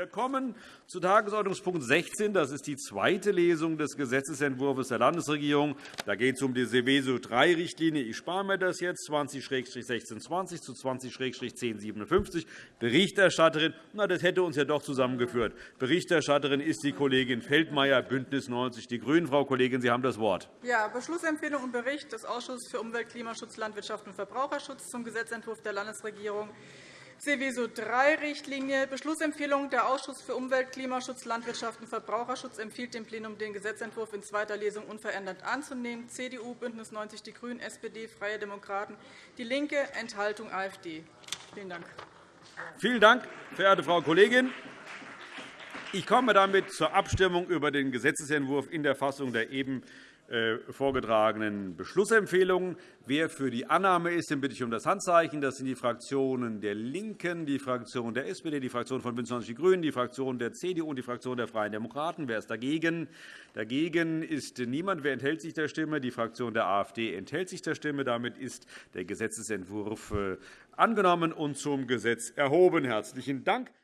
Wir kommen zu Tagesordnungspunkt 16. Das ist die zweite Lesung des Gesetzentwurfs der Landesregierung. Da geht es um die Seveso-III-Richtlinie. Ich spare mir das jetzt 20-1620 zu 20-1057. Berichterstatterin, na, das hätte uns ja doch zusammengeführt. Berichterstatterin ist die Kollegin Feldmayer, BÜNDNIS 90 die GRÜNEN. Frau Kollegin, Sie haben das Wort. Ja, Beschlussempfehlung und Bericht des Ausschusses für Umwelt, Klimaschutz, Landwirtschaft und Verbraucherschutz zum Gesetzentwurf der Landesregierung Seveso III-Richtlinie. Beschlussempfehlung. Der Ausschuss für Umwelt, Klimaschutz, Landwirtschaft und Verbraucherschutz empfiehlt dem Plenum, den Gesetzentwurf in zweiter Lesung unverändert anzunehmen. CDU, BÜNDNIS 90 die GRÜNEN, SPD, Freie Demokraten, DIE LINKE, Enthaltung AfD. Vielen Dank. Vielen Dank, verehrte Frau Kollegin. Ich komme damit zur Abstimmung über den Gesetzentwurf in der Fassung der eben vorgetragenen Beschlussempfehlungen. Wer für die Annahme ist, den bitte ich um das Handzeichen. Das sind die Fraktionen der LINKEN, die Fraktion der SPD, die Fraktion von BÜNDNIS 90 die GRÜNEN, die Fraktion der CDU und die Fraktion der Freien Demokraten. Wer ist dagegen? Dagegen ist niemand. Wer enthält sich der Stimme? Die Fraktion der AfD enthält sich der Stimme. Damit ist der Gesetzentwurf äh, angenommen und zum Gesetz erhoben. Herzlichen Dank.